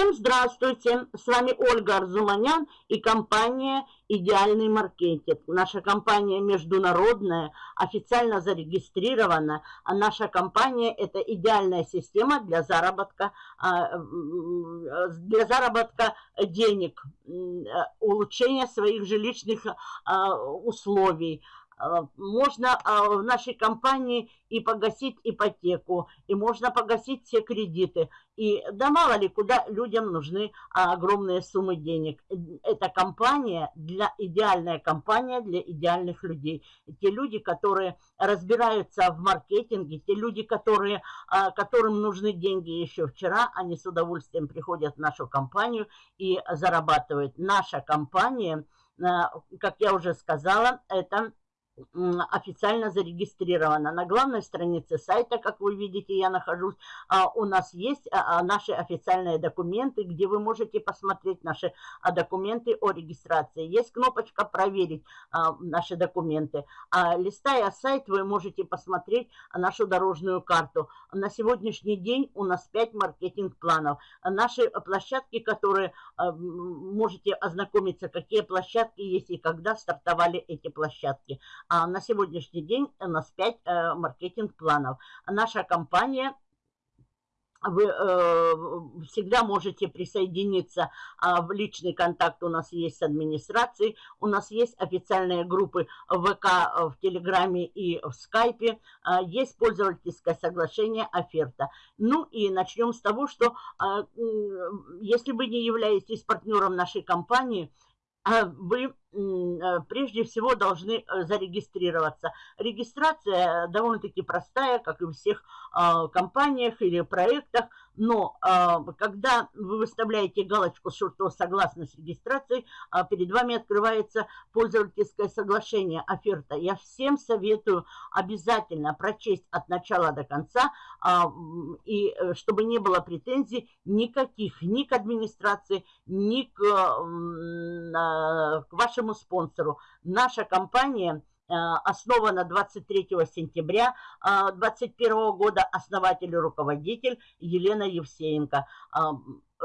Всем здравствуйте! С вами Ольга Арзуманян и компания «Идеальный маркетинг». Наша компания международная, официально зарегистрирована. А наша компания – это идеальная система для заработка, а, для заработка денег, улучшения своих жилищных а, условий – Э, можно э, в нашей компании и погасить ипотеку, и можно погасить все кредиты. И да мало ли, куда людям нужны а, огромные суммы денег. Это компания, для, идеальная компания для идеальных людей. Те люди, которые разбираются в маркетинге, те люди, которые, а, которым нужны деньги еще вчера, они с удовольствием приходят в нашу компанию и зарабатывают. Наша компания, как я уже сказала, это официально зарегистрирована. На главной странице сайта, как вы видите, я нахожусь, а, у нас есть а, а, наши официальные документы, где вы можете посмотреть наши документы о регистрации. Есть кнопочка «Проверить наши документы». Листая сайт, вы можете посмотреть нашу дорожную карту. На сегодняшний день у нас 5 маркетинг-планов. Наши площадки, которые можете ознакомиться, какие площадки есть и когда стартовали эти площадки. А на сегодняшний день у нас 5 э, маркетинг-планов. Наша компания вы э, всегда можете присоединиться а, в личный контакт у нас есть с администрацией, у нас есть официальные группы в ВК, э, в Телеграме и в Скайпе, а, есть пользовательское соглашение оферта. Ну и начнем с того, что а, если вы не являетесь партнером нашей компании, вы Э, прежде всего должны э, зарегистрироваться. Регистрация довольно-таки простая, как и в всех а, компаниях или проектах, но а, когда вы выставляете галочку, что согласно с регистрацией, а, перед вами открывается пользовательское соглашение, оферта. Я всем советую обязательно прочесть от начала до конца, и э, чтобы не было претензий никаких ни к администрации, ни к, к вашему нашему спонсору. Наша компания э, основана 23 сентября 2021 э, года, основатель и руководитель Елена Евсеенко. Э,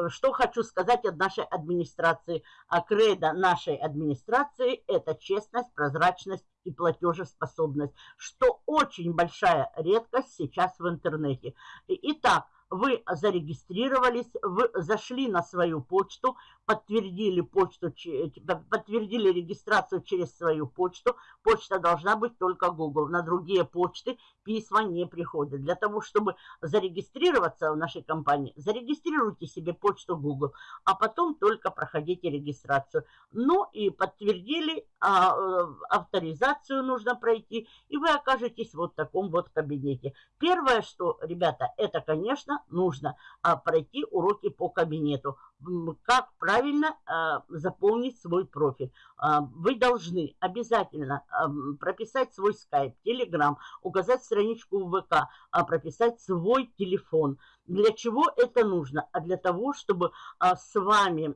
что хочу сказать от нашей администрации. Кредо нашей администрации – это честность, прозрачность и платежеспособность, что очень большая редкость сейчас в интернете. Итак, вы зарегистрировались, вы зашли на свою почту, подтвердили почту, подтвердили регистрацию через свою почту. Почта должна быть только Google. На другие почты письма не приходят. Для того, чтобы зарегистрироваться в нашей компании, зарегистрируйте себе почту Google, а потом только проходите регистрацию. Ну и подтвердили, а, э, авторизацию нужно пройти, и вы окажетесь вот в таком вот кабинете. Первое, что, ребята, это, конечно, нужно а, пройти уроки по кабинету. Как правильно а, заполнить свой профиль. А, вы должны обязательно прописать свой скайп, телеграм, указать страничку в ВК, прописать свой телефон. Для чего это нужно? А для того, чтобы с вами,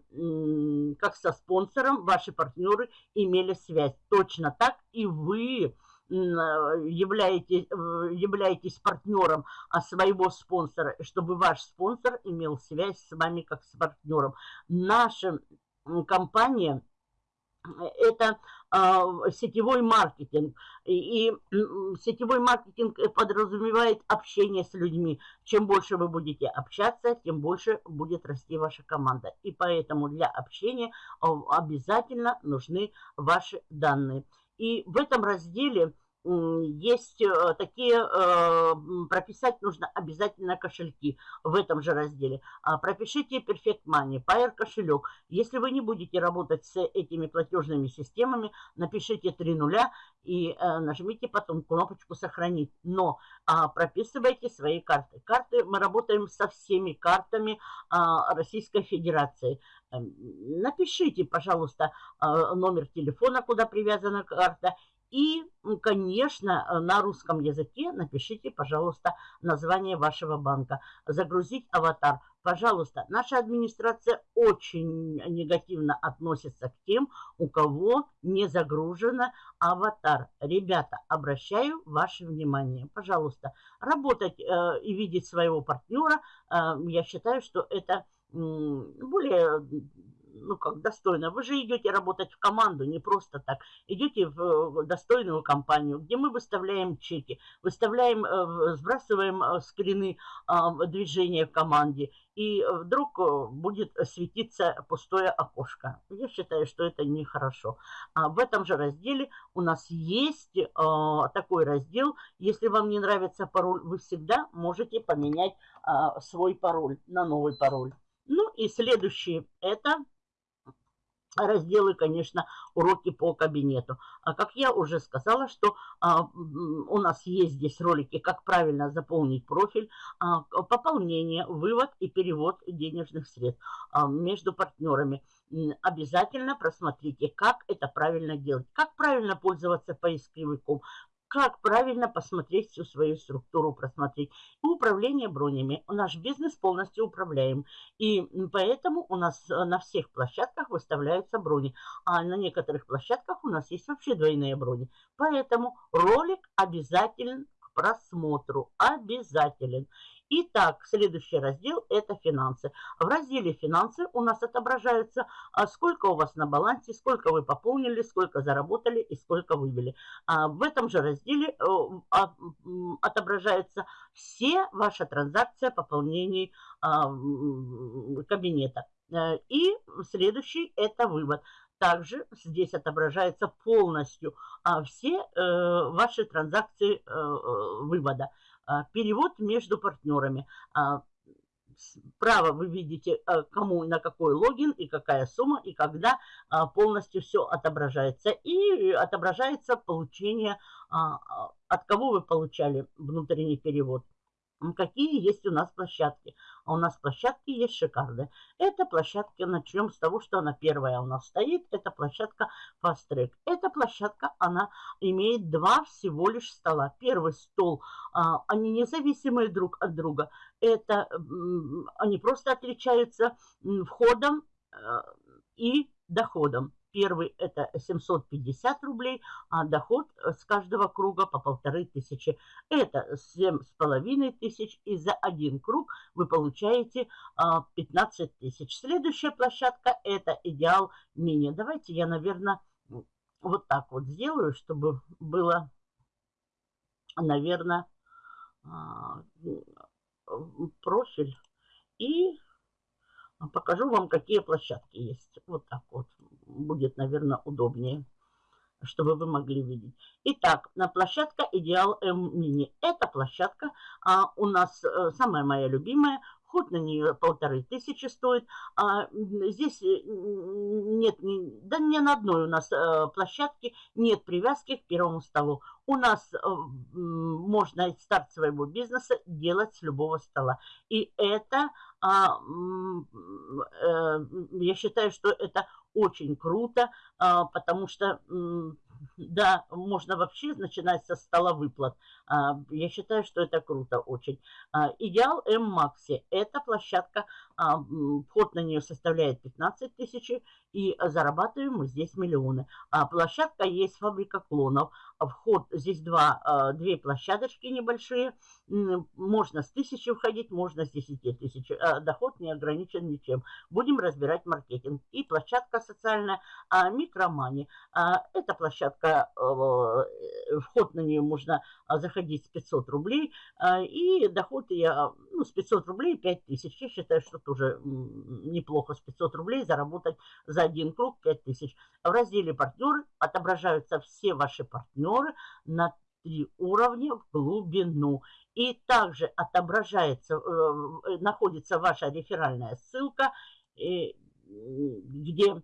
как со спонсором, ваши партнеры имели связь. Точно так и вы являетесь, являетесь партнером а своего спонсора, чтобы ваш спонсор имел связь с вами как с партнером. Наша компания это э, сетевой маркетинг. И, и сетевой маркетинг подразумевает общение с людьми. Чем больше вы будете общаться, тем больше будет расти ваша команда. И поэтому для общения обязательно нужны ваши данные. И в этом разделе есть э, такие, э, прописать нужно обязательно кошельки в этом же разделе. А, пропишите Perfect Money, Pair кошелек. Если вы не будете работать с этими платежными системами, напишите три нуля и э, нажмите потом кнопочку «Сохранить». Но а, прописывайте свои карты. Карты, мы работаем со всеми картами а, Российской Федерации. Эм, напишите, пожалуйста, номер телефона, куда привязана карта, и, конечно, э, на русском языке напишите, пожалуйста, название вашего банка. Загрузить аватар. Пожалуйста, наша администрация очень негативно относится к тем, у кого не загружено аватар. Ребята, обращаю ваше внимание. Пожалуйста, работать э, и видеть своего партнера, э, я считаю, что это более ну как достойно. Вы же идете работать в команду, не просто так. Идете в достойную компанию, где мы выставляем чеки, выставляем, э, сбрасываем э, скрины а, движения в команде. И вдруг э, будет светиться пустое окошко. Я считаю, что это нехорошо. А в этом же разделе у нас есть такой раздел. Если вам не нравится пароль, вы всегда можете поменять а, свой пароль на новый пароль. Ну и следующий это разделы, конечно, уроки по кабинету. А как я уже сказала, что а, у нас есть здесь ролики, как правильно заполнить профиль, а, пополнение, вывод и перевод денежных средств а, между партнерами. Обязательно просмотрите, как это правильно делать, как правильно пользоваться поисковиком, как правильно посмотреть всю свою структуру, просмотреть. Управление бронями. Наш бизнес полностью управляем. И поэтому у нас э, на всех площадках выставляются брони. А на некоторых площадках у нас есть вообще двойные брони. Поэтому ролик обязателен к просмотру. Обязателен. Итак, следующий раздел – это финансы. В разделе «Финансы» у нас отображается, а, сколько у вас на балансе, сколько вы пополнили, сколько заработали и сколько вывели. А, в этом же разделе э, а, отображаются все ваши транзакции пополнений кабинета. Э, и следующий – это вывод. Также здесь отображается полностью все э, ваши транзакции вывода. А, перевод между партнерами. А, справа вы видите, а, кому на какой логин и какая сумма, и когда полностью все отображается. И отображается получение, от кого вы получали внутренний перевод. Какие есть у нас площадки? У нас площадки есть шикарные. Это площадки, начнем с того, что она первая у нас стоит. Это площадка Fast Track. Эта площадка, она имеет два всего лишь стола. Первый стол, а, они независимые друг от друга. Это они просто отличаются входом а, и доходом. Первый это 750 рублей, а доход с каждого круга по полторы тысячи. Это семь с половиной тысяч, и за один круг вы получаете 15 а, тысяч. Следующая площадка это Идеал Мини. Давайте я, наверное, вот так вот сделаю, чтобы было, наверное, а, профиль. И покажу вам, какие площадки есть. Вот так вот будет, наверное, удобнее, чтобы вы могли видеть. Итак, на площадка Идеал М Мини. Эта площадка а, у нас а, самая моя любимая. Вход на нее полторы тысячи стоит. А, здесь э, нет, да ни на одной у нас а, площадке нет привязки к первому столу. У нас а, можно старт своего бизнеса делать с любого стола. И это, а, я считаю, что это очень круто, а, потому что, да, можно вообще начинать со стола выплат. А, я считаю, что это круто очень. А, идеал М-Макси – это площадка, вход на нее составляет 15 тысяч, и зарабатываем мы здесь миллионы. Площадка есть фабрика клонов. Вход, здесь два, две площадочки небольшие. Можно с тысячи входить, можно с 10 тысяч. Доход не ограничен ничем. Будем разбирать маркетинг. И площадка социальная Микромани. Это площадка, вход на нее можно заходить с 500 рублей. И доход я, ну, с 500 рублей 5000. Я считаю, что тоже неплохо с 500 рублей заработать за один круг 5000. В разделе партнеры отображаются все ваши партнеры на три уровня в глубину. И также отображается, э, э, находится ваша реферальная ссылка, э, где,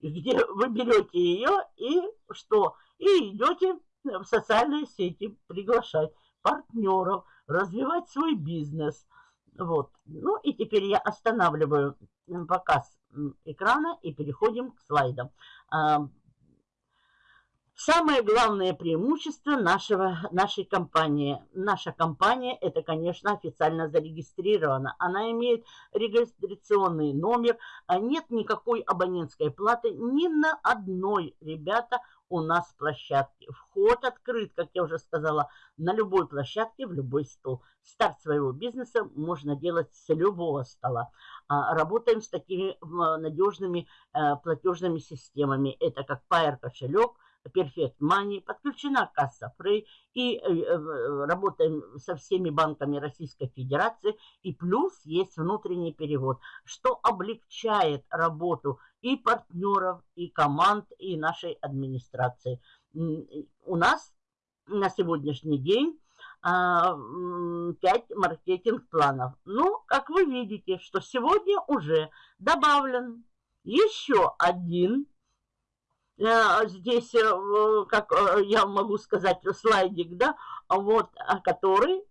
где вы берете ее и что? И идете в социальные сети приглашать партнеров, развивать свой бизнес. Вот. Ну теперь я останавливаю показ экрана и переходим к слайдам. А, Самое главное преимущество нашего, нашей компании. Наша компания, это, конечно, официально зарегистрирована. Она имеет регистрационный номер. А нет никакой абонентской платы ни на одной, ребята, у нас площадки. Вход открыт, как я уже сказала, на любой площадке, в любой стол. Старт своего бизнеса можно делать с любого стола. А, работаем с такими надежными э, платежными системами. Это как Pair кошелек, Perfect Money, подключена касса Frey и э, э, работаем со всеми банками Российской Федерации. И плюс есть внутренний перевод, что облегчает работу и партнеров, и команд, и нашей администрации. У нас на сегодняшний день 5 а, маркетинг-планов. Ну, как вы видите, что сегодня уже добавлен еще один здесь, э, как э, я могу сказать, слайдик, да, вот, который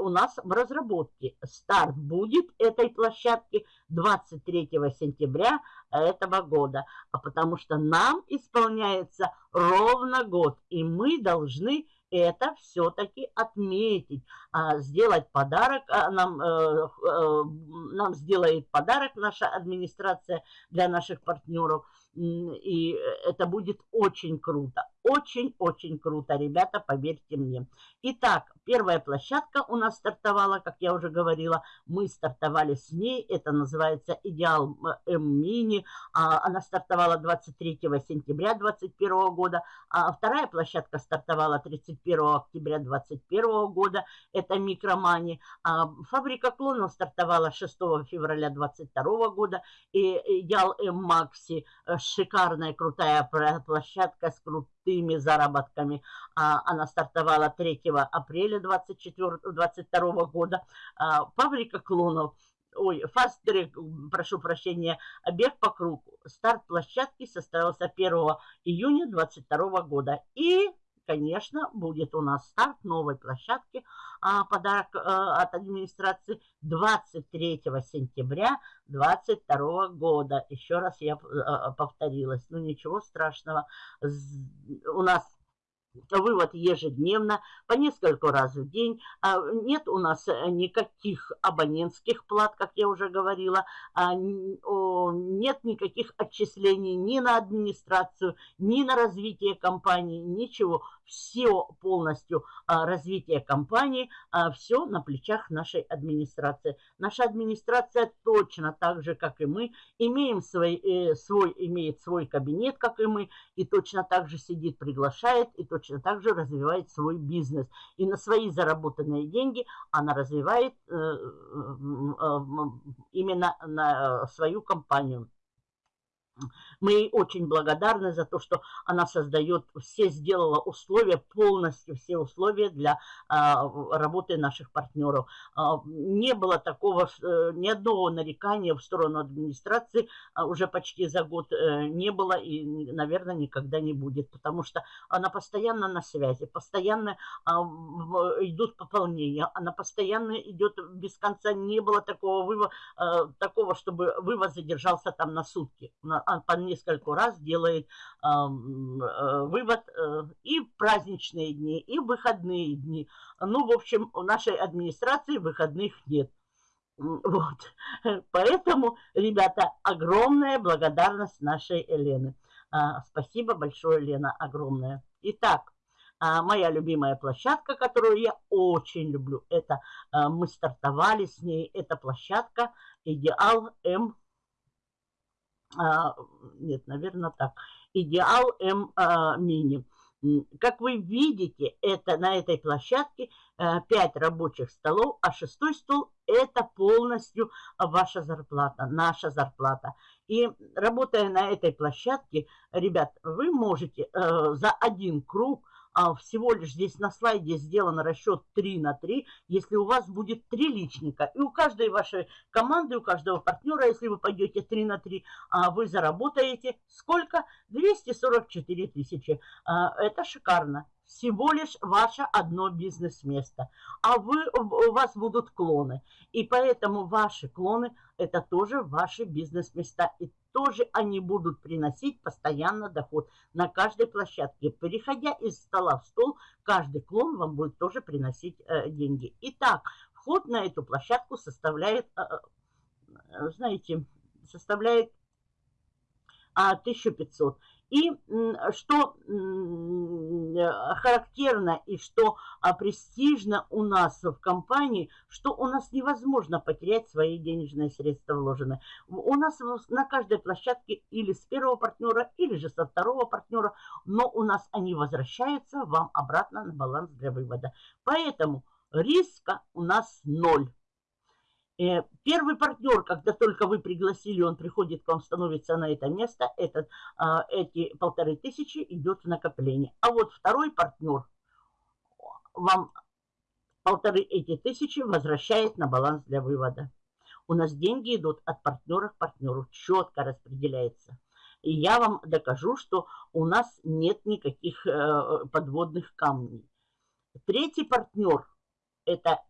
у нас в разработке. Старт будет этой площадки 23 сентября этого года, а потому что нам исполняется ровно год, и мы должны это все-таки отметить, а, сделать подарок, а, нам, нам сделает подарок наша администрация для наших партнеров – и это будет очень круто. Очень-очень круто, ребята, поверьте мне. Итак, первая площадка у нас стартовала, как я уже говорила. Мы стартовали с ней. Это называется «Идеал М-Мини». А, она стартовала 23 сентября 2021 года. А вторая площадка стартовала 31 октября 2021 года. Это «Микромани». А фабрика клонов стартовала 6 февраля 2022 года. И «Идеал М-Макси» шикарная, крутая площадка с крутыми заработками. А, она стартовала 3 апреля 2022 года. А, фабрика клонов ой, фастрек, прошу прощения, бег по кругу. Старт площадки состоялся 1 июня 2022 года. И конечно, будет у нас старт новой площадки. А, подарок а, от администрации 23 сентября 2022 года. Еще раз я а, повторилась. Ну, ничего страшного. У нас вывод ежедневно, по несколько раз в день. А, нет у нас э, никаких абонентских плат, как я уже говорила. А, нет никаких отчислений ни на администрацию, ни на развитие компании, ничего. Все полностью а, развитие компании, все на плечах нашей администрации. Наша администрация точно так же, как и мы, имеем свой, э, свой, имеет свой кабинет, как и мы, и точно так же сидит, приглашает, и точно точно так же развивает свой бизнес. И на свои заработанные деньги она развивает э, э, именно на свою компанию. Мы ей очень благодарны за то, что она создает, все сделала условия, полностью все условия для а, работы наших партнеров. А, не было такого, э, ни одного нарекания в сторону администрации а, уже почти за год э, не было и, наверное, никогда не будет, потому что она постоянно на связи, постоянно а, идут пополнения, она постоянно идет без конца, не было такого, вывод, а, такого чтобы вывоз задержался там на сутки, по несколько раз делает э, вывод э, и в праздничные дни, и в выходные дни. Ну, в общем, у нашей администрации выходных нет. Вот. Поэтому, ребята, огромная благодарность нашей Елены. А, спасибо большое, Лена, огромное. Итак, а, моя любимая площадка, которую я очень люблю, это а, мы стартовали с ней, это площадка Идеал М нет, наверное, так. Идеал М а. Как вы видите, это на этой площадке 5 э, рабочих столов, а шестой стол это полностью ваша зарплата, наша зарплата. И работая на этой площадке, ребят, вы можете э, за один круг а всего лишь здесь на слайде сделан расчет 3 на 3, если у вас будет 3 личника. И у каждой вашей команды, у каждого партнера, если вы пойдете 3 на 3, а вы заработаете сколько? 244 тысячи. А, это шикарно всего лишь ваше одно бизнес-место, а вы, у вас будут клоны. И поэтому ваши клоны – это тоже ваши бизнес-места. И тоже они будут приносить постоянно доход на каждой площадке. Переходя из стола в стол, каждый клон вам будет тоже приносить э, деньги. Итак, вход на эту площадку составляет, э, э знаете, составляет а, 1500. И что характерно и что а, престижно у нас в компании, что у нас невозможно потерять свои денежные средства вложенные. У нас на каждой площадке или с первого партнера, или же со второго партнера, но у нас они возвращаются вам обратно на баланс для вывода. Поэтому риска у нас ноль. Э, первый партнер, когда только вы пригласили, он приходит к вам, становится на это место, этот, а, эти полторы тысячи идет в накопление. А вот второй партнер вам полторы эти тысячи возвращает на баланс для вывода. У нас деньги идут от партнера к партнеру, четко распределяется. И я вам докажу, что у нас нет никаких э, подводных камней. Третий партнер это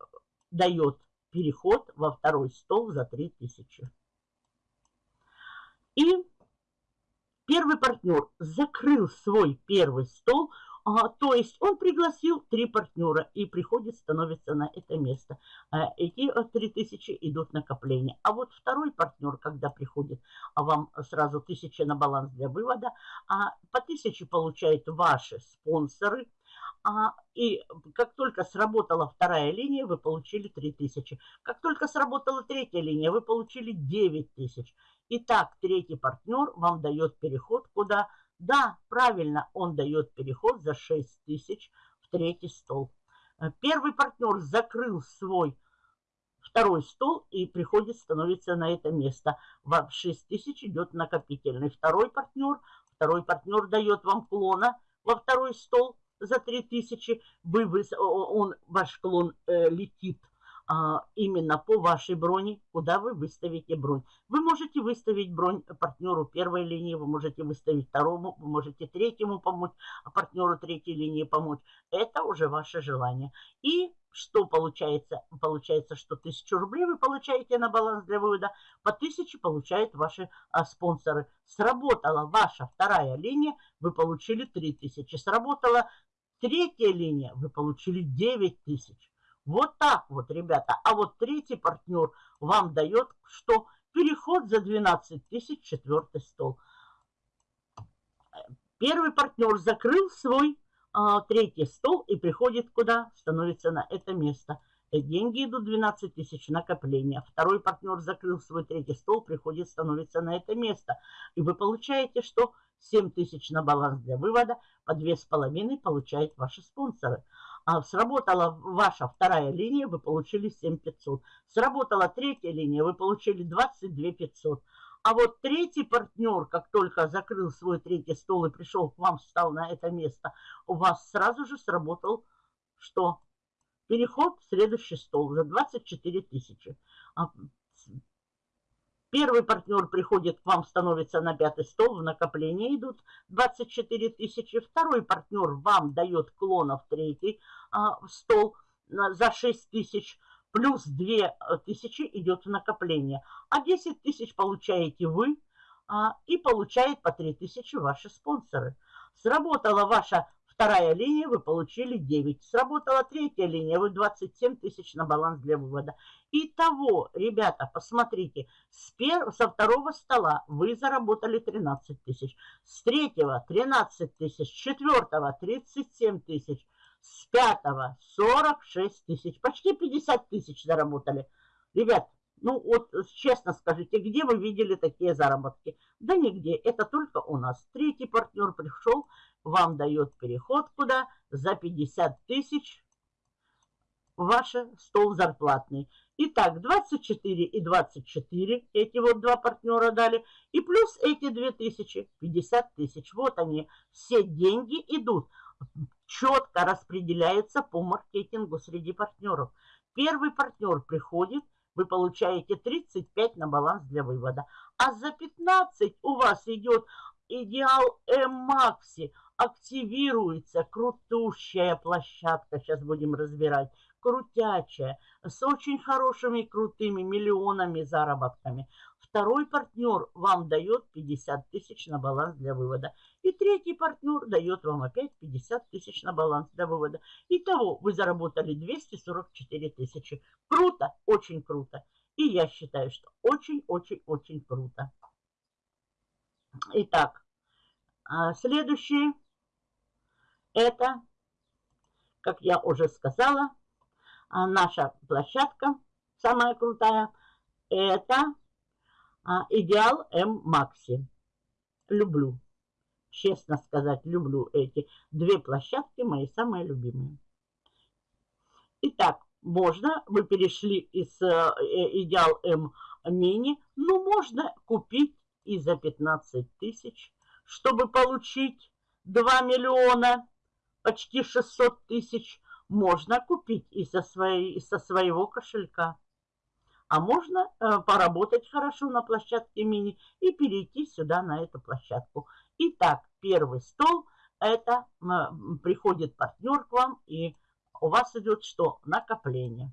дает переход во второй стол за 3000. И первый партнер закрыл свой первый стол, а, то есть он пригласил три партнера и приходит, становится на это место. А, эти 3000 э, идут накопление. А вот второй партнер, когда приходит, а вам сразу 1000 на баланс для вывода, а по 1000 получают ваши спонсоры – а, и как только сработала вторая линия, вы получили 3000. Как только сработала третья линия, вы получили 9000. Итак, третий партнер вам дает переход куда? Да, правильно, он дает переход за 6000 в третий стол. Э, первый партнер закрыл свой второй стол и приходит, становится на это место. В 6000 идет накопительный. Второй партнер, второй партнер дает вам клона во второй стол – за 3000, вы, он, ваш клон э, летит а, именно по вашей броне, куда вы выставите бронь. Вы можете выставить бронь партнеру первой линии, вы можете выставить второму, вы можете третьему помочь, а партнеру третьей линии помочь. Это уже ваше желание. И что получается? Получается, что 1000 рублей вы получаете на баланс для вывода, по 1000 получают ваши а, спонсоры. Сработала ваша вторая линия, вы получили 3000. Сработала третья линия, вы получили 9000. Вот так вот, ребята. А вот третий партнер вам дает, что переход за 12 тысяч, четвертый стол. Первый партнер закрыл свой а, третий стол и приходит куда? Становится на это место. И деньги идут 12 тысяч накопления. Второй партнер закрыл свой третий стол, приходит, становится на это место. И вы получаете, что 7 тысяч на баланс для вывода, по 2,5 получают ваши спонсоры. А сработала ваша вторая линия, вы получили 7 500. Сработала третья линия, вы получили 22 500. А вот третий партнер, как только закрыл свой третий стол и пришел к вам, встал на это место, у вас сразу же сработал что? Переход в следующий стол за 24 тысячи. А первый партнер приходит к вам, становится на пятый стол, в накопление идут 24 тысячи. Второй партнер вам дает клонов третий а, стол за 6 тысяч плюс 2000 э, идет в накопление. А 10 тысяч получаете вы а, и получает по 3000 ваши спонсоры. Сработала ваша вторая линия, вы получили 9. Сработала третья линия, вы 27 тысяч на баланс для вывода. Итого, ребята, посмотрите, с пер... со второго стола вы заработали 13 тысяч, с третьего 13 тысяч, с четвертого 37 тысяч, с пятого 46 тысяч, почти 50 тысяч заработали. Ребят, ну вот честно скажите, где вы видели такие заработки? Да нигде, это только у нас. Третий партнер пришел, вам дает переход куда? За 50 тысяч ваш стол зарплатный. Итак, 24 и 24, эти вот два партнера дали, и плюс эти 2000, 50 тысяч. Вот они, все деньги идут четко распределяется по маркетингу среди партнеров. Первый партнер приходит, вы получаете 35 на баланс для вывода. А за 15 у вас идет идеал М-Макси. Активируется крутущая площадка, сейчас будем разбирать, крутячая, с очень хорошими крутыми миллионами заработками. Второй партнер вам дает 50 тысяч на баланс для вывода. И третий партнер дает вам опять 50 тысяч на баланс для вывода. Итого вы заработали 244 тысячи. Круто, очень круто. И я считаю, что очень-очень-очень круто. Итак, А следующее это, как я уже сказала, наша площадка самая крутая. Это а, Идеал М Макси. Люблю. Честно сказать, люблю эти две площадки, мои самые любимые. Итак, можно, вы перешли из э, Идеал М Мини, но можно купить и за 15 тысяч, чтобы получить 2 миллиона, почти 600 тысяч, можно купить и со, своей, со своего кошелька. А можно э, поработать хорошо на площадке мини и перейти сюда, на эту площадку. Итак, первый стол, это э, приходит партнер к вам, и у вас идет что? Накопление.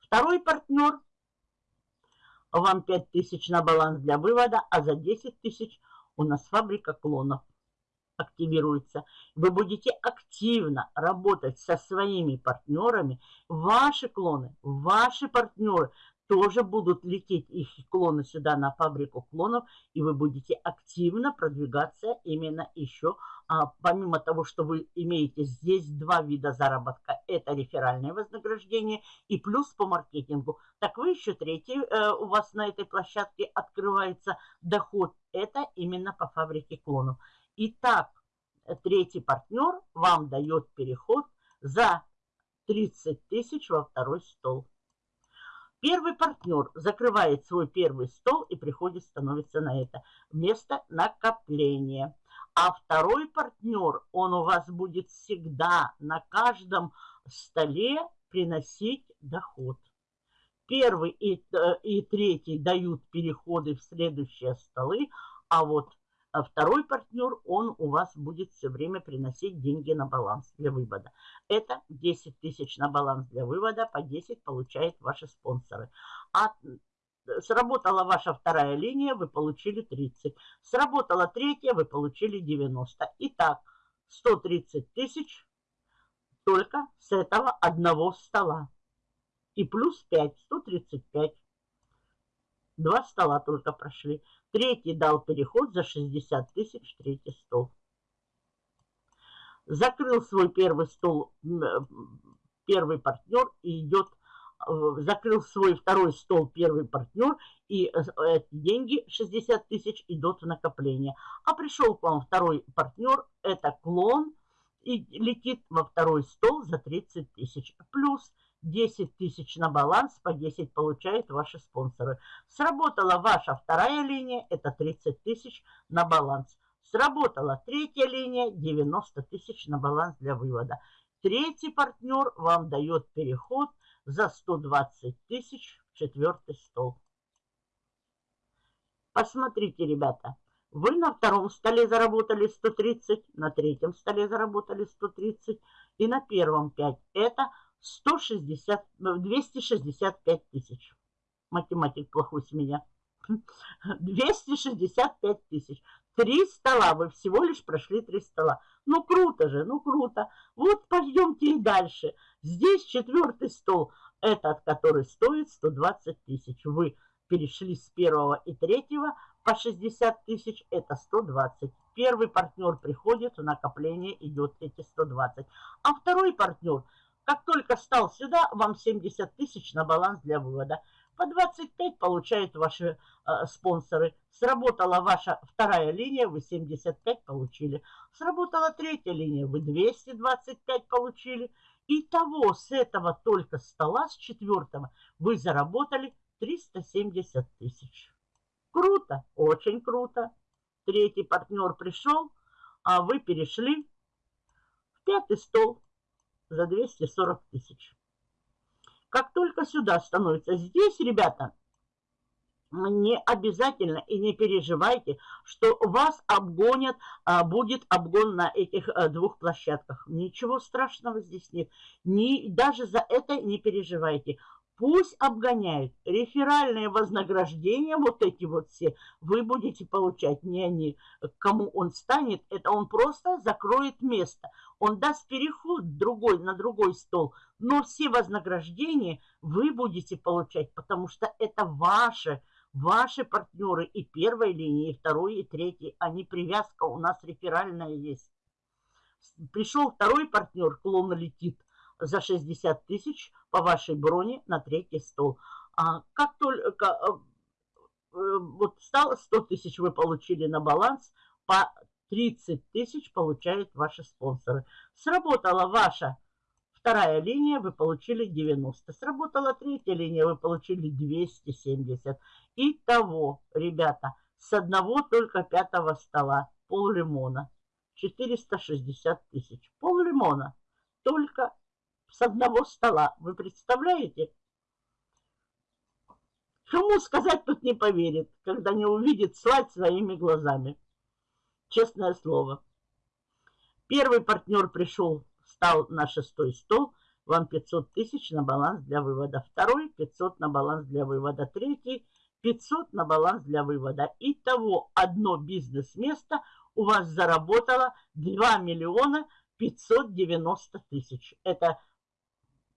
Второй партнер, вам 5 тысяч на баланс для вывода, а за 10 тысяч у нас фабрика клонов активируется. Вы будете активно работать со своими партнерами. Ваши клоны, ваши партнеры тоже будут лететь их клоны сюда на фабрику клонов, и вы будете активно продвигаться именно еще, а, помимо того, что вы имеете здесь два вида заработка, это реферальное вознаграждение и плюс по маркетингу, так вы еще третий, э, у вас на этой площадке открывается доход, это именно по фабрике клонов. Итак, третий партнер вам дает переход за 30 тысяч во второй стол. Первый партнер закрывает свой первый стол и приходит, становится на это место накопления. А второй партнер, он у вас будет всегда на каждом столе приносить доход. Первый и, э, и третий дают переходы в следующие столы, а вот а второй партнер, он у вас будет все время приносить деньги на баланс для вывода. Это 10 тысяч на баланс для вывода, по 10 получают ваши спонсоры. А сработала ваша вторая линия, вы получили 30. Сработала третья, вы получили 90. Итак, 130 тысяч только с этого одного стола. И плюс 5, 135. Два стола только прошли. Третий дал переход за 60 тысяч, третий стол. Закрыл свой первый стол, э, первый партнер и идет, э, закрыл свой второй стол первый партнер и э, эти деньги 60 тысяч идут в накопление. А пришел к вам второй партнер, это клон, и летит во второй стол за 30 тысяч. Плюс 10 тысяч на баланс, по 10 получают ваши спонсоры. Сработала ваша вторая линия, это 30 тысяч на баланс. Сработала третья линия, 90 тысяч на баланс для вывода. Третий партнер вам дает переход за 120 тысяч в четвертый стол. Посмотрите, ребята, вы на втором столе заработали 130, на третьем столе заработали 130 и на первом 5. Это 160, 265 ну, тысяч. Математик плохой с меня. 265 тысяч. Три стола, вы всего лишь прошли три стола. Ну, круто же, ну, круто. Вот пойдемте и дальше. Здесь четвертый стол, этот, который стоит 120 тысяч. Вы перешли с первого и третьего по 60 тысяч, это 120. Первый партнер приходит, в накопление идет эти 120. А второй партнер – как только стал сюда, вам 70 тысяч на баланс для вывода. По 25 получают ваши э, спонсоры. Сработала ваша вторая линия, вы 75 получили. Сработала третья линия, вы 225 получили. Итого с этого только стола, с четвертого, вы заработали 370 тысяч. Круто, очень круто. Третий партнер пришел, а вы перешли в пятый стол за 240 тысяч. Как только сюда становится, здесь, ребята, не обязательно и не переживайте, что вас обгонят, а, будет обгон на этих а, двух площадках. Ничего страшного здесь нет. Ни, даже за это не переживайте. Пусть обгоняют. Реферальные вознаграждения, вот эти вот все, вы будете получать. Не они, кому он станет, это он просто закроет место. Он даст переход другой, на другой стол. Но все вознаграждения вы будете получать, потому что это ваше, Ваши партнеры и первой линии, и второй, и третьей, они привязка у нас реферальная есть. Пришел второй партнер, клон летит за 60 тысяч по вашей броне на третий стол. А как только э, э, вот стало 100 тысяч вы получили на баланс, по 30 тысяч получают ваши спонсоры. Сработала ваша вторая линия, вы получили 90. Сработала третья линия, вы получили 270. Итого, ребята, с одного только пятого стола пол лимона 460 тысяч. Пол лимона только с одного стола. Вы представляете? Кому сказать тут не поверит, когда не увидит слать своими глазами. Честное слово. Первый партнер пришел, стал на шестой стол. Вам 500 тысяч на баланс для вывода. Второй 500 на баланс для вывода. Третий 500 на баланс для вывода. Итого одно бизнес-место у вас заработало 2 миллиона 590 тысяч. Это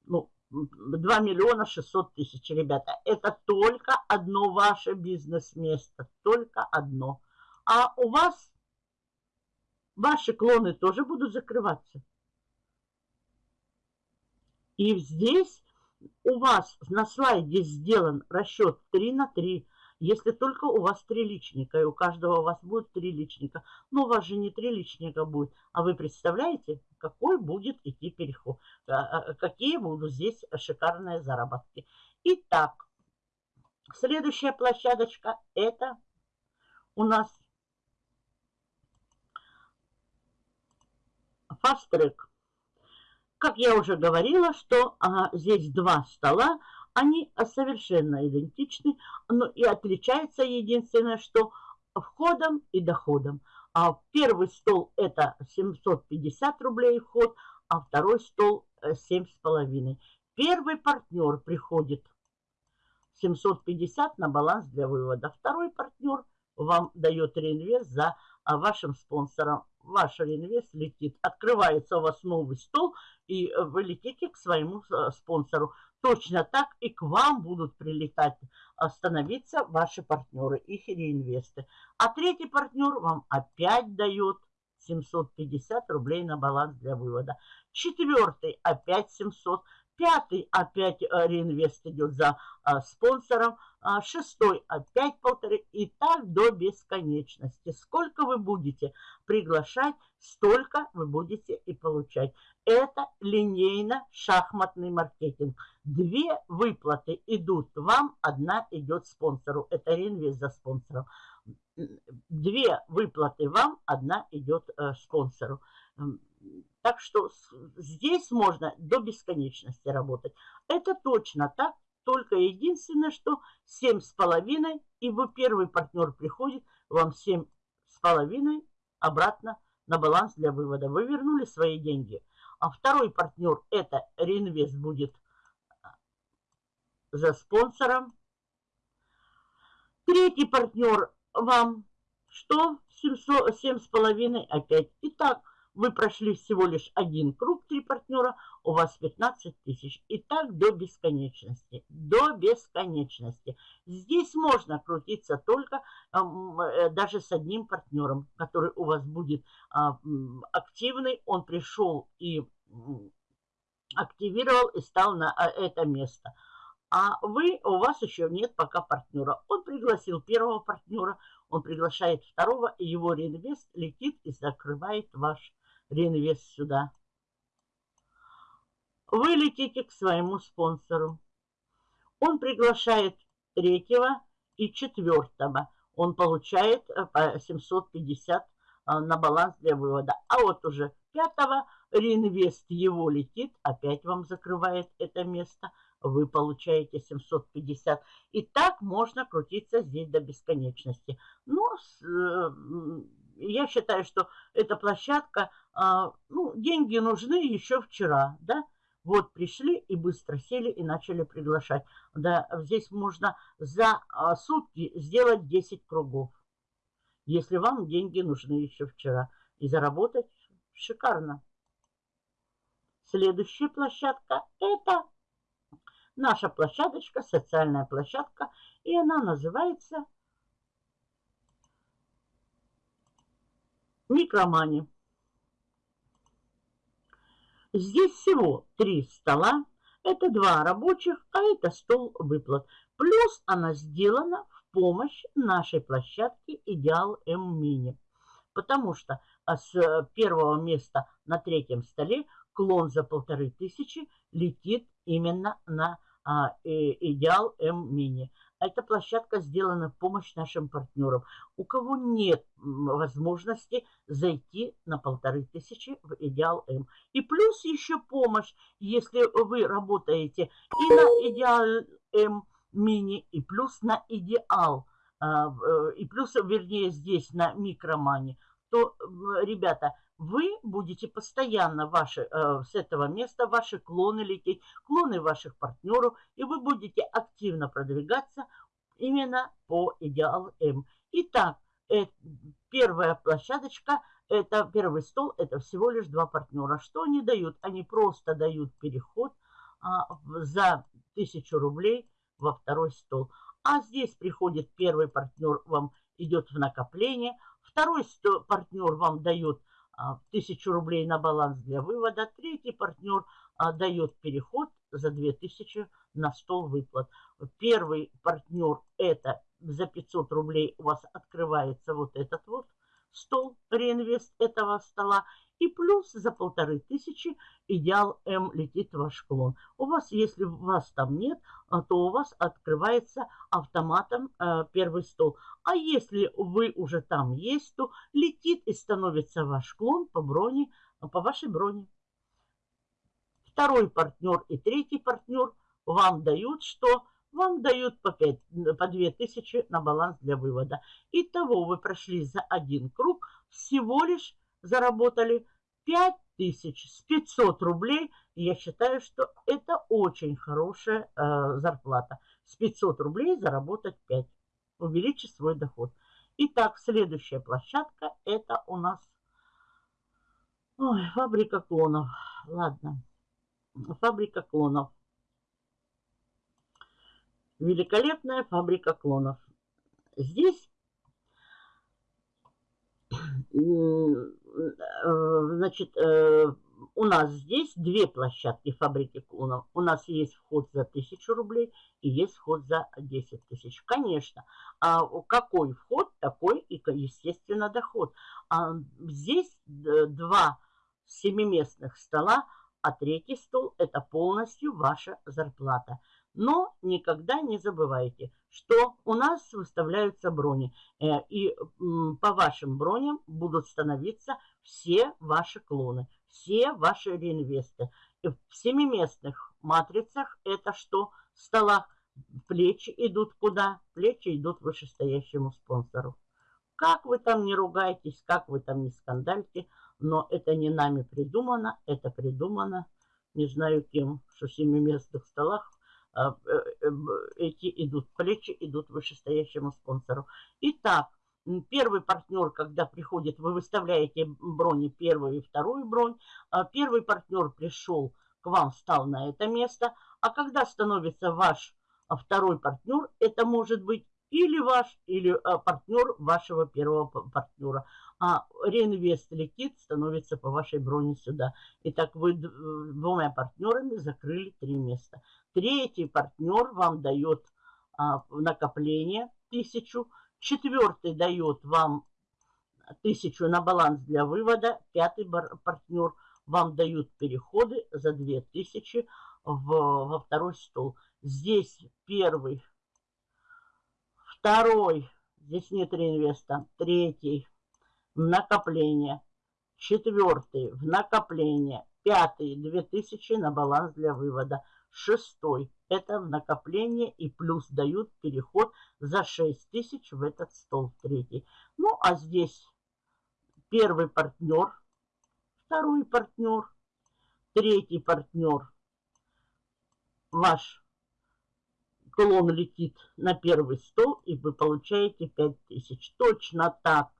ну, 2 миллиона 600 тысяч, ребята. Это только одно ваше бизнес-место. Только одно. А у вас ваши клоны тоже будут закрываться. И здесь у вас на слайде сделан расчет 3 на 3. Если только у вас три личника, и у каждого у вас будет три личника. Но у вас же не три личника будет. А вы представляете, какой будет идти переход? А, а, какие будут здесь шикарные заработки. Итак, следующая площадочка это у нас Fast Track. Как я уже говорила, что а, здесь два стола, они совершенно идентичны, но и отличается единственное, что входом и доходом. А первый стол это 750 рублей вход, а второй стол 7,5. Э, первый партнер приходит 750 на баланс для вывода. Второй партнер вам дает реинвест за а, вашим спонсором ваш реинвест летит. Открывается у вас новый стол, и вы летите к своему э, спонсору. Точно так и к вам будут прилетать, становиться ваши партнеры, их реинвесты. А третий партнер вам опять дает 750 рублей на баланс для вывода. Четвертый опять 700. Пятый опять э, реинвест идет за а, спонсором. А, шестой опять полторы. И так до бесконечности. Сколько вы будете приглашать, столько вы будете и получать. Это линейно-шахматный маркетинг. Две выплаты идут вам, одна идет спонсору. Это реинвест за спонсором. Две выплаты вам, одна идет э, спонсору. Так что здесь можно до бесконечности работать. Это точно так, только единственное, что 7,5, и вы первый партнер приходит, вам 7,5 обратно на баланс для вывода. Вы вернули свои деньги. А второй партнер, это реинвест будет а, за спонсором. Третий партнер вам что? 7,5 опять. Итак, вы прошли всего лишь один круг, три партнера, у вас 15 тысяч. И так до бесконечности. До бесконечности. Здесь можно крутиться только э, даже с одним партнером, который у вас будет э, активный. Он пришел и активировал и стал на а, это место. А вы, у вас еще нет пока партнера. Он пригласил первого партнера, он приглашает второго, и его реинвест летит и закрывает ваш реинвест сюда. Вы летите к своему спонсору. Он приглашает третьего и четвертого. Он получает э, по 750 э, на баланс для вывода. А вот уже пятого реинвест его летит, опять вам закрывает это место. Вы получаете 750. И так можно крутиться здесь до бесконечности. Но э, я считаю, что эта площадка, а, ну, деньги нужны еще вчера, да, вот пришли и быстро сели и начали приглашать. Да, здесь можно за а, сутки сделать 10 кругов, если вам деньги нужны еще вчера. И заработать шикарно. Следующая площадка это наша площадочка, социальная площадка, и она называется Микромани. Здесь всего три стола. Это два рабочих, а это стол выплат. Плюс она сделана в помощь нашей площадке Идеал М Мини. Потому что а, с первого места на третьем столе клон за полторы тысячи летит именно на а, Идеал М Мини. Эта площадка сделана в помощь нашим партнерам. У кого нет возможности зайти на полторы тысячи в Идеал М. И плюс еще помощь, если вы работаете и на Идеал М мини, и плюс на Идеал, а, э, и плюс, вернее, здесь на Микромане, то, ребята, вы будете постоянно ваши, э, с этого места ваши клоны лететь, клоны ваших партнеров, и вы будете активно продвигаться именно по идеал М. Итак, э, первая площадочка, это первый стол, это всего лишь два партнера. Что они дают? Они просто дают переход а, за тысячу рублей во второй стол. А здесь приходит первый партнер, вам идет в накопление, второй партнер вам дает а, тысячу рублей на баланс для вывода. Третий партнер а, дает переход за 2000 на стол выплат. Первый партнер это за 500 рублей у вас открывается вот этот вот стол, реинвест этого стола. И плюс за полторы тысячи идеал М летит в ваш клон. У вас, если вас там нет, а, то у вас открывается автоматом э, первый стол. А если вы уже там есть, то летит и становится ваш клон по броне, по вашей броне. Второй партнер и третий партнер вам дают что? Вам дают по, 5, по 2000 на баланс для вывода. Итого вы прошли за один круг всего лишь заработали 5000 с 500 рублей. Я считаю, что это очень хорошая э, зарплата. С 500 рублей заработать 5. Увеличить свой доход. Итак, следующая площадка это у нас Ой, фабрика клонов. Ладно. Фабрика клонов. Великолепная фабрика клонов. Здесь значит, э, у нас здесь две площадки фабрики клонов. У нас есть вход за 1000 рублей и есть вход за 10 тысяч. Конечно, а какой вход, такой и, естественно, доход. А здесь два семиместных стола, а третий стол – это полностью ваша зарплата. Но никогда не забывайте, что у нас выставляются брони. Э, и по вашим броням будут становиться все ваши клоны, все ваши реинвесты. И в семиместных матрицах это что? В столах плечи идут куда? Плечи идут вышестоящему спонсору. Как вы там не ругаетесь, как вы там не скандальте, но это не нами придумано, это придумано, не знаю кем, что в семиместных столах эти идут, плечи идут вышестоящему спонсору. Итак, первый партнер, когда приходит, вы выставляете брони первую и вторую бронь. А первый партнер пришел к вам, встал на это место. А когда становится ваш а, второй партнер, это может быть или ваш, или партнер вашего первого партнера а реинвест летит, становится по вашей броне сюда. Итак, вы двумя партнерами закрыли три места. Третий партнер вам дает а, накопление тысячу. Четвертый дает вам тысячу на баланс для вывода. Пятый партнер вам дают переходы за 2000 в, во второй стол. Здесь первый, второй, здесь нет реинвеста, третий, в накопление. Четвертый в накопление. Пятый 2000 на баланс для вывода. Шестой это в накопление и плюс дают переход за 6000 в этот стол третий. Ну а здесь первый партнер, второй партнер, третий партнер. Ваш клон летит на первый стол и вы получаете 5000. Точно так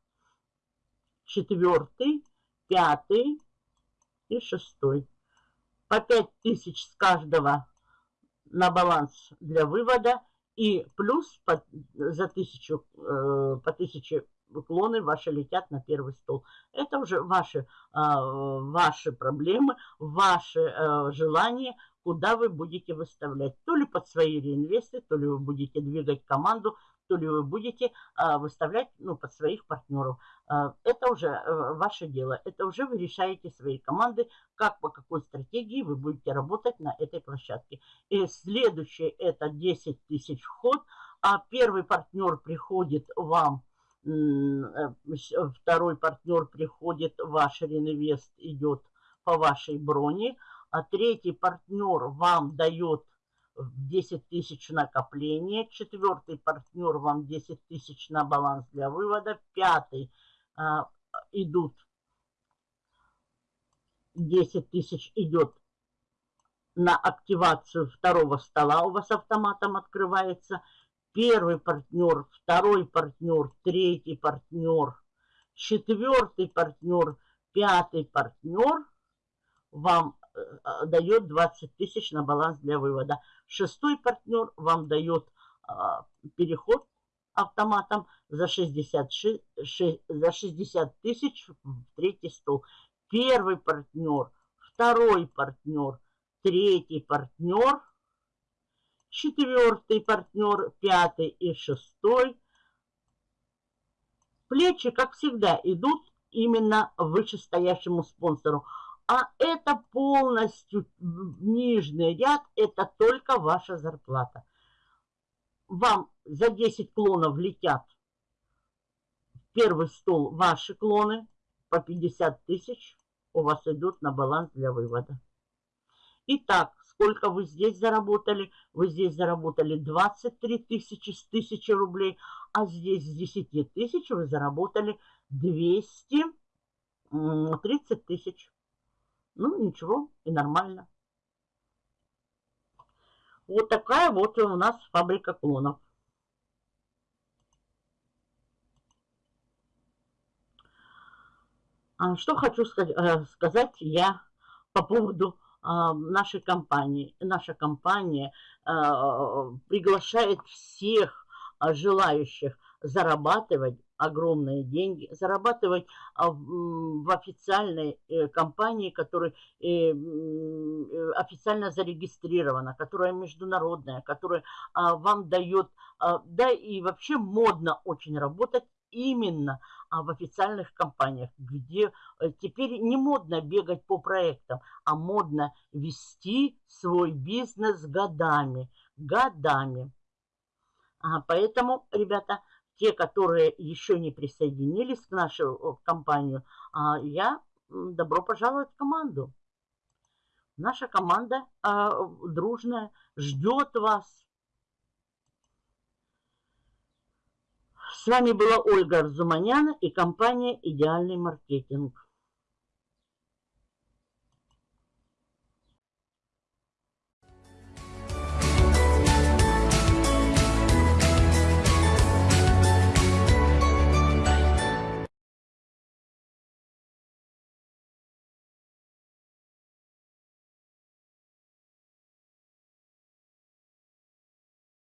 четвертый, пятый и шестой. По пять тысяч с каждого на баланс для вывода и плюс по, за тысячу, э, по тысяче клоны ваши летят на первый стол. Это уже ваши, э, ваши проблемы, ваши э, желания, куда вы будете выставлять. То ли под свои реинвесты, то ли вы будете двигать команду, то ли вы будете а, выставлять ну, под своих партнеров. А, это уже а, ваше дело. Это уже вы решаете свои команды, как по какой стратегии вы будете работать на этой площадке. И следующее это 10 тысяч вход. А первый партнер приходит вам э, второй партнер приходит, ваш реинвест идет по вашей броне, а третий партнер вам дает 10 тысяч накопления, четвертый партнер вам 10 тысяч на баланс для вывода, пятый а, идут 10 тысяч идет на активацию второго стола, у вас автоматом открывается. Первый партнер, второй партнер, третий партнер, четвертый партнер, пятый партнер вам дает 20 тысяч на баланс для вывода. Шестой партнер вам дает а, переход автоматом за 60, за 60 тысяч в третий стол. Первый партнер, второй партнер, третий партнер, четвертый партнер, пятый и шестой. Плечи, как всегда, идут именно вышестоящему спонсору. А это полностью нижний ряд, это только ваша зарплата. Вам за 10 клонов летят в первый стол ваши клоны по 50 тысяч у вас идут на баланс для вывода. Итак, сколько вы здесь заработали? Вы здесь заработали 23 тысячи с 1000 рублей, а здесь с 10 тысяч вы заработали 230 тысяч. Ну, ничего, и нормально. Вот такая вот у нас фабрика клонов. А что хочу э, сказать я по поводу а, нашей компании. Наша компания а, приглашает всех желающих зарабатывать огромные деньги, зарабатывать а, в официальной э, компании, которая э, э, официально зарегистрирована, которая международная, которая а, вам дает, а, да и вообще модно очень работать именно в официальных компаниях, где теперь не модно бегать по проектам, а модно вести свой бизнес годами, годами. Поэтому, ребята, те, которые еще не присоединились к нашу компанию, а, я добро пожаловать в команду. Наша команда а, дружная ждет вас. С вами была Ольга Арзуманяна и компания «Идеальный маркетинг».